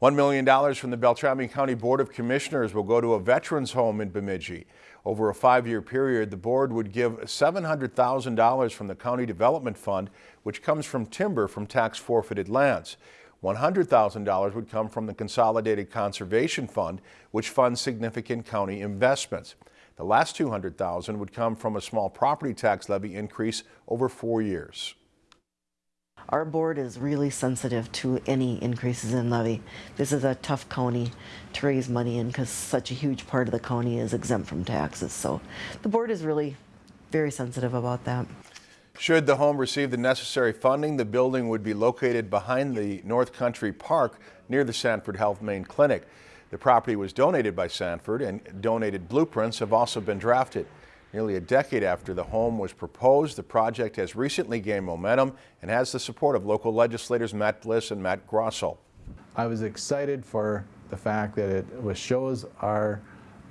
$1 million from the Beltrami County Board of Commissioners will go to a veterans home in Bemidji. Over a five-year period, the board would give $700,000 from the County Development Fund, which comes from timber from tax forfeited lands. $100,000 would come from the Consolidated Conservation Fund, which funds significant county investments. The last 200,000 would come from a small property tax levy increase over four years. Our board is really sensitive to any increases in levy. This is a tough county to raise money in because such a huge part of the county is exempt from taxes. So the board is really very sensitive about that. Should the home receive the necessary funding, the building would be located behind the North Country Park near the Sanford Health Main Clinic. The property was donated by Sanford and donated blueprints have also been drafted. Nearly a decade after the home was proposed, the project has recently gained momentum and has the support of local legislators Matt Bliss and Matt Grossell. I was excited for the fact that it shows our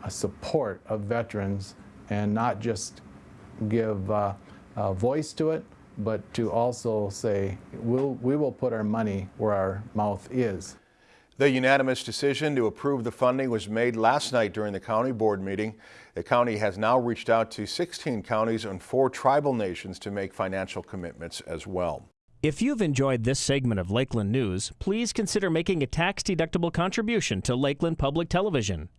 uh, support of veterans and not just give uh, a voice to it, but to also say we'll, we will put our money where our mouth is. The unanimous decision to approve the funding was made last night during the county board meeting. The county has now reached out to 16 counties and four tribal nations to make financial commitments as well. If you've enjoyed this segment of Lakeland News, please consider making a tax-deductible contribution to Lakeland Public Television.